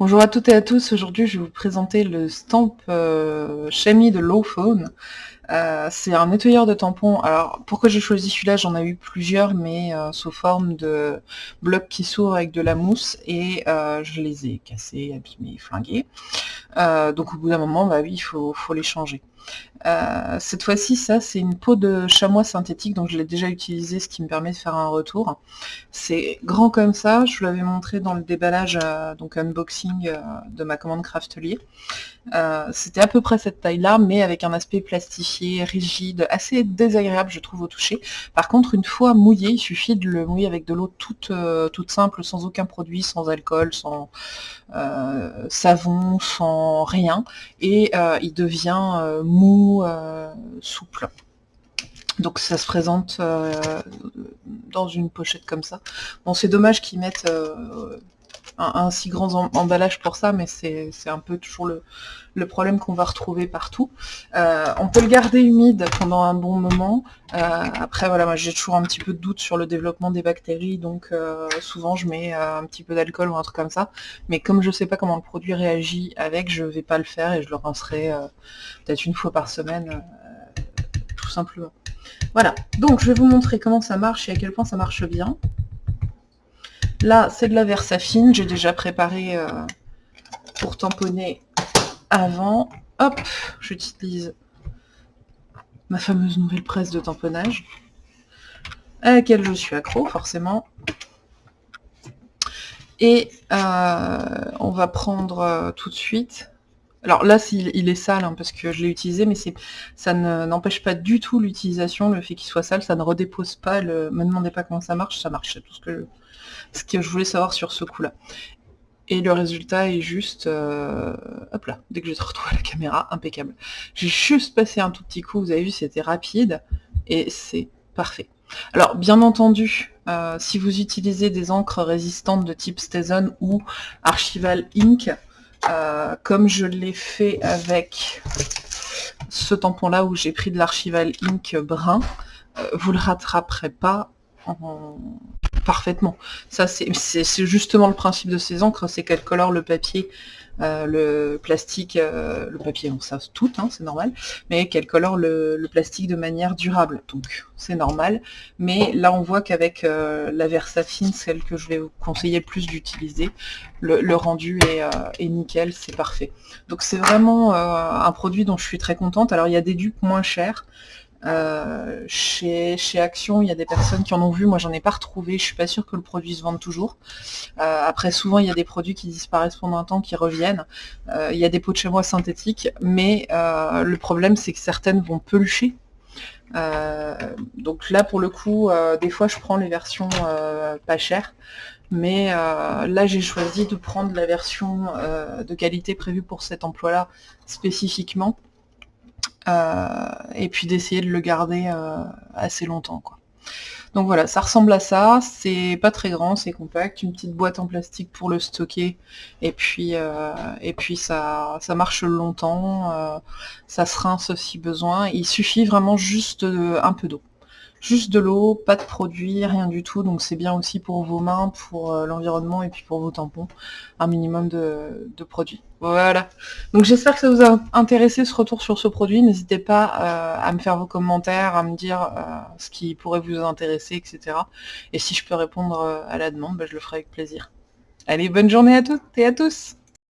Bonjour à toutes et à tous, aujourd'hui je vais vous présenter le Stamp euh, de Lowphone. Euh, c'est un nettoyeur de tampons, alors pourquoi j'ai choisi celui-là, j'en ai eu plusieurs mais euh, sous forme de blocs qui s'ouvrent avec de la mousse et euh, je les ai cassés, abîmés, flingués. donc au bout d'un moment, bah oui, il faut les changer. Euh, cette fois-ci, ça, c'est une peau de chamois synthétique, donc je l'ai déjà utilisé, ce qui me permet de faire un retour. C'est grand comme ça, je vous l'avais montré dans le déballage, euh, donc unboxing euh, de ma commande Craftelier. C'était à peu près cette taille-là, mais avec un aspect plastifié, rigide, assez désagréable, je trouve, au toucher. Par contre, une fois mouillé, il suffit de le mouiller avec de l'eau toute, toute simple, sans aucun produit, sans alcool, sans savon, sans rien, et il devient mou, euh, souple. Donc ça se présente euh, dans une pochette comme ça. Bon, c'est dommage qu'ils mettent euh, un, si grand emballage pour ça, mais c'est un peu toujours le, problème qu'on va retrouver partout. on peut le garder humide pendant un bon moment. après, voilà, moi j'ai toujours un petit peu de doute sur le développement des bactéries, donc souvent je mets un petit peu d'alcool ou un truc comme ça. Mais comme je sais pas comment le produit réagit avec, je vais pas le faire et je le rincerai peut-être une fois par semaine, tout simplement. Voilà, donc je vais vous montrer comment ça marche et à quel point ça marche bien. Là, c'est de la Versafine, j'ai déjà préparé euh, pour tamponner avant. Hop, j'utilise ma fameuse nouvelle presse de tamponnage, à laquelle je suis accro, forcément. Et euh, on va prendre euh, tout de suite... Alors là, il, est sale, hein, parce que je l'ai utilisé, mais ça n'empêche pas du tout l'utilisation, le fait qu'il soit sale, ça ne redépose pas, le, me demandez pas comment ça marche, ça marche, c'est tout ce que je voulais savoir sur ce coup-là. Et le résultat est juste, euh, hop là, dès que je retrouvé la caméra, impeccable. J'ai juste passé un tout petit coup, vous avez vu, c'était rapide, et c'est parfait. Alors, bien entendu, euh, si vous utilisez des encres résistantes de type Stetson ou Archival Ink, euh, comme je l'ai fait avec ce tampon-là où j'ai pris de l'Archival Ink brun, vous le rattraperez pas en, parfaitement. Ça, c'est justement le principe de ces encres, c'est qu'elles colorent le papier, euh, le plastique, euh, le papier, on ça tout, hein, c'est normal, mais qu'elles colorent le, plastique de manière durable, donc c'est normal. Mais là, on voit qu'avec euh, la Versafine, celle que je vais vous conseiller le plus d'utiliser, le, rendu est, nickel, c'est parfait. Donc c'est vraiment un produit dont je suis très contente. Alors il y a des dupes moins chers, euh, chez, Action, il y a des personnes qui en ont vu, moi j'en ai pas retrouvé, je suis pas sûre que le produit se vende toujours. Euh, après souvent il y a des produits qui disparaissent pendant un temps, qui reviennent. Euh, il y a des pots de chez moi synthétiques, mais le problème c'est que certaines vont pelucher. donc là pour le coup, des fois je prends les versions pas chères, mais là j'ai choisi de prendre la version de qualité prévue pour cet emploi-là spécifiquement. Euh, et puis d'essayer de le garder euh, assez longtemps. Quoi. Donc voilà, ça ressemble à ça, c'est pas très grand, c'est compact, une petite boîte en plastique pour le stocker, et puis, euh, ça marche longtemps, ça se rince si besoin, il suffit vraiment juste un peu d'eau. Juste de l'eau, pas de produit, rien du tout, donc c'est bien aussi pour vos mains, pour euh, l'environnement et puis pour vos tampons, un minimum de, produits. Voilà. Donc j'espère que ça vous a intéressé ce retour sur ce produit. N'hésitez pas euh, à me faire vos commentaires, à me dire euh, ce qui pourrait vous intéresser, etc. Et si je peux répondre à la demande, bah, je le ferai avec plaisir. Allez, bonne journée à toutes et à tous